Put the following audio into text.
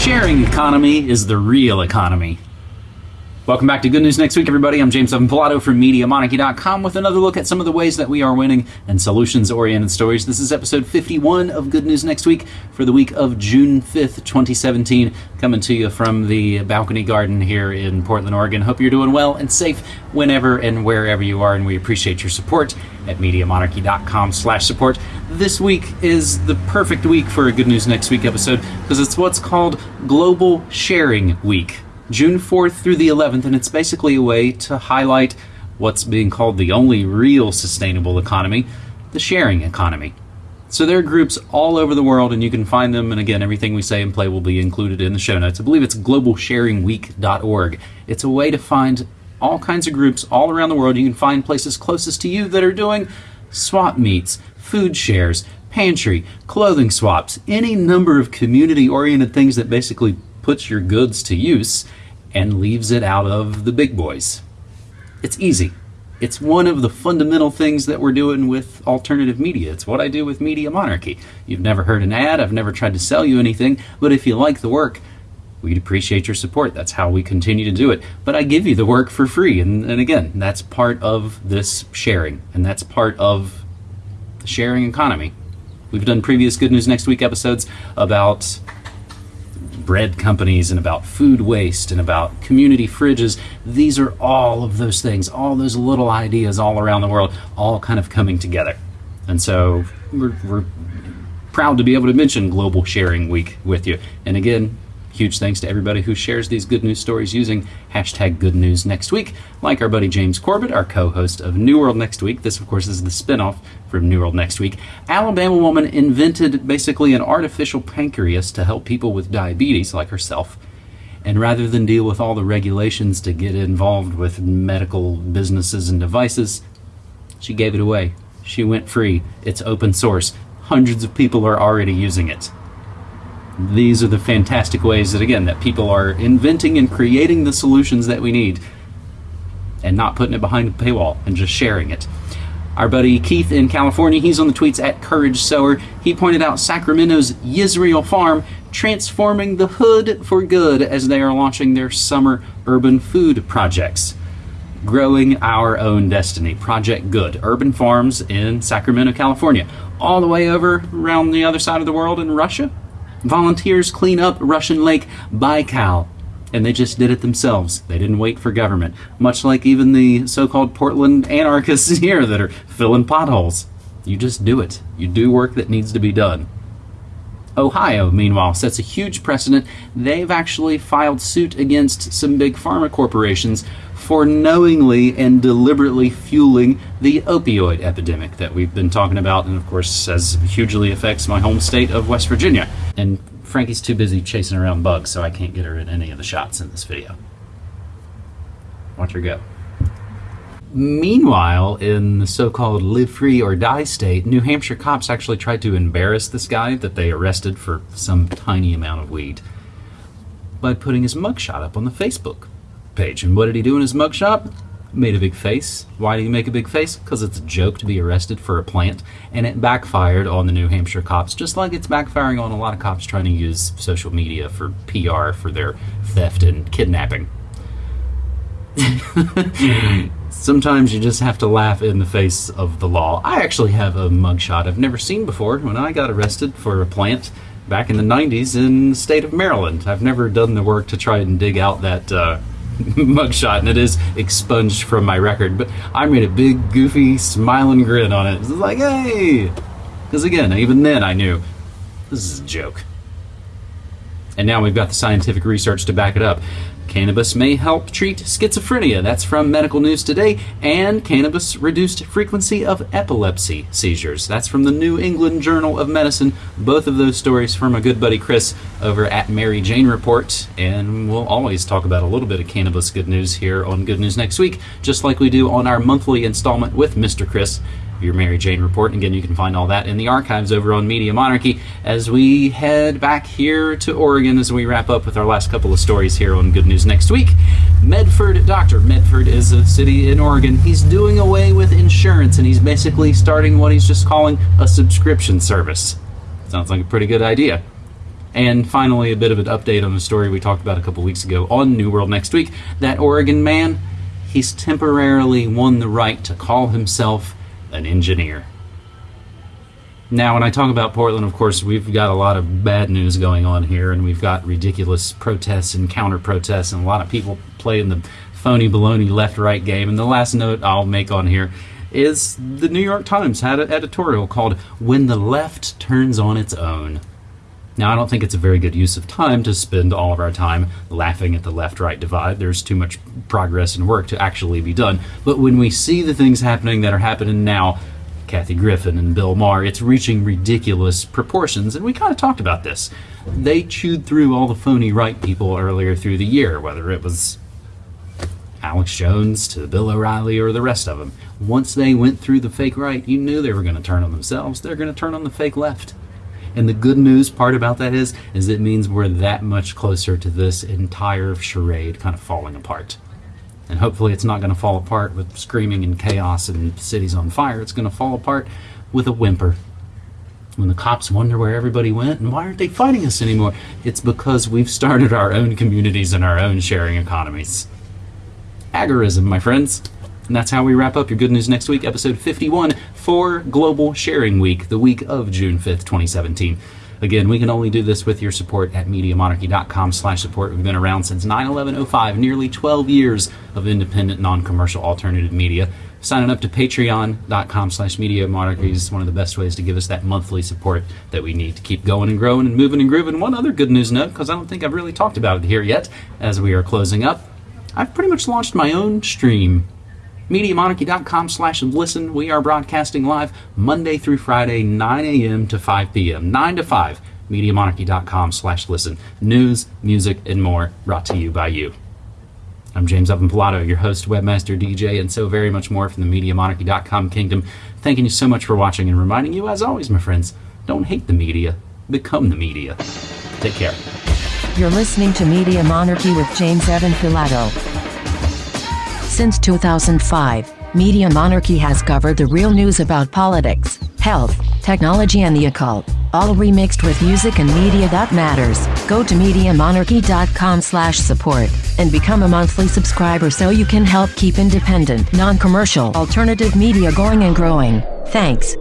sharing economy is the real economy. Welcome back to Good News Next Week, everybody. I'm James Evan Pilato from MediaMonarchy.com with another look at some of the ways that we are winning and solutions oriented stories. This is episode 51 of Good News Next Week for the week of June 5th, 2017. Coming to you from the balcony garden here in Portland, Oregon. Hope you're doing well and safe whenever and wherever you are, and we appreciate your support at MediaMonarchy.com slash support. This week is the perfect week for a Good News Next Week episode because it's what's called Global Sharing Week. June 4th through the 11th, and it's basically a way to highlight what's being called the only real sustainable economy, the sharing economy. So there are groups all over the world, and you can find them. And again, everything we say and play will be included in the show notes. I believe it's globalsharingweek.org. It's a way to find all kinds of groups all around the world. You can find places closest to you that are doing swap meets, food shares, pantry, clothing swaps, any number of community oriented things that basically puts your goods to use and leaves it out of the big boys. It's easy. It's one of the fundamental things that we're doing with alternative media. It's what I do with Media Monarchy. You've never heard an ad, I've never tried to sell you anything, but if you like the work, we'd appreciate your support. That's how we continue to do it. But I give you the work for free, and, and again, that's part of this sharing, and that's part of the sharing economy. We've done previous Good News Next Week episodes about bread companies and about food waste and about community fridges. These are all of those things, all those little ideas all around the world, all kind of coming together. And so we're, we're proud to be able to mention Global Sharing Week with you. And again, Huge thanks to everybody who shares these good news stories using hashtag good news next week, like our buddy James Corbett, our co host of New World Next Week. This, of course, is the spinoff from New World Next Week. Alabama woman invented basically an artificial pancreas to help people with diabetes, like herself. And rather than deal with all the regulations to get involved with medical businesses and devices, she gave it away. She went free. It's open source. Hundreds of people are already using it these are the fantastic ways that again that people are inventing and creating the solutions that we need and not putting it behind a paywall and just sharing it. Our buddy Keith in California, he's on the tweets at Courage Sower. He pointed out Sacramento's Yisrael Farm transforming the hood for good as they are launching their summer urban food projects. Growing Our Own Destiny, Project Good, urban farms in Sacramento, California, all the way over around the other side of the world in Russia, Volunteers clean up Russian Lake Baikal. And they just did it themselves. They didn't wait for government. Much like even the so called Portland anarchists here that are filling potholes. You just do it. You do work that needs to be done. Ohio, meanwhile, sets a huge precedent. They've actually filed suit against some big pharma corporations for knowingly and deliberately fueling the opioid epidemic that we've been talking about, and of course, as hugely affects my home state of West Virginia. And Frankie's too busy chasing around bugs, so I can't get her in any of the shots in this video. Watch her go. Meanwhile, in the so called live free or die state, New Hampshire cops actually tried to embarrass this guy that they arrested for some tiny amount of weed by putting his mugshot up on the Facebook page. And what did he do in his mugshot? Made a big face. Why did he make a big face? Because it's a joke to be arrested for a plant, and it backfired on the New Hampshire cops, just like it's backfiring on a lot of cops trying to use social media for PR for their theft and kidnapping. Sometimes you just have to laugh in the face of the law. I actually have a mugshot I've never seen before when I got arrested for a plant back in the 90s in the state of Maryland. I've never done the work to try and dig out that uh, mugshot, and it is expunged from my record. But I made a big, goofy, smiling grin on it. It's like, hey! Because again, even then I knew this is a joke. And now we've got the scientific research to back it up. Cannabis may help treat schizophrenia. That's from Medical News Today. And cannabis reduced frequency of epilepsy seizures. That's from the New England Journal of Medicine. Both of those stories from a good buddy Chris over at Mary Jane Report. And we'll always talk about a little bit of cannabis good news here on Good News Next Week, just like we do on our monthly installment with Mr. Chris your Mary Jane report. And again, you can find all that in the archives over on Media Monarchy as we head back here to Oregon as we wrap up with our last couple of stories here on Good News next week. Medford Doctor. Medford is a city in Oregon. He's doing away with insurance and he's basically starting what he's just calling a subscription service. Sounds like a pretty good idea. And finally, a bit of an update on the story we talked about a couple weeks ago on New World Next Week. That Oregon man, he's temporarily won the right to call himself an engineer. Now, when I talk about Portland, of course, we've got a lot of bad news going on here, and we've got ridiculous protests and counter protests, and a lot of people playing the phony baloney left right game. And the last note I'll make on here is the New York Times had an editorial called When the Left Turns on Its Own. Now, I don't think it's a very good use of time to spend all of our time laughing at the left right divide. There's too much progress and work to actually be done. But when we see the things happening that are happening now, Kathy Griffin and Bill Maher, it's reaching ridiculous proportions. And we kind of talked about this. They chewed through all the phony right people earlier through the year, whether it was Alex Jones to Bill O'Reilly or the rest of them. Once they went through the fake right, you knew they were going to turn on themselves. They're going to turn on the fake left. And the good news part about that is, is it means we're that much closer to this entire charade kind of falling apart. And hopefully it's not going to fall apart with screaming and chaos and cities on fire. It's going to fall apart with a whimper. When the cops wonder where everybody went and why aren't they fighting us anymore, it's because we've started our own communities and our own sharing economies. Agorism, my friends. And that's how we wrap up your Good News Next Week, episode 51 for Global Sharing Week, the week of June 5th, 2017. Again, we can only do this with your support at MediaMonarchy.com slash support. We've been around since 9-11-05, nearly 12 years of independent, non-commercial alternative media. Signing up to patreon.com slash media monarchy is one of the best ways to give us that monthly support that we need to keep going and growing and moving and grooving. One other good news note, because I don't think I've really talked about it here yet as we are closing up. I've pretty much launched my own stream MediaMonarchy.com slash listen. We are broadcasting live Monday through Friday, 9 a.m. to 5 p.m. 9 to 5. MediaMonarchy.com slash listen. News, music, and more brought to you by you. I'm James Evan Pilato, your host, webmaster, DJ, and so very much more from the MediaMonarchy.com kingdom. Thanking you so much for watching and reminding you, as always, my friends, don't hate the media, become the media. Take care. You're listening to Media Monarchy with James Evan Pilato. Since 2005, Media Monarchy has covered the real news about politics, health, technology, and the occult, all remixed with music and media that matters. Go to MediaMonarchy.com slash support and become a monthly subscriber so you can help keep independent, non-commercial, alternative media going and growing. Thanks.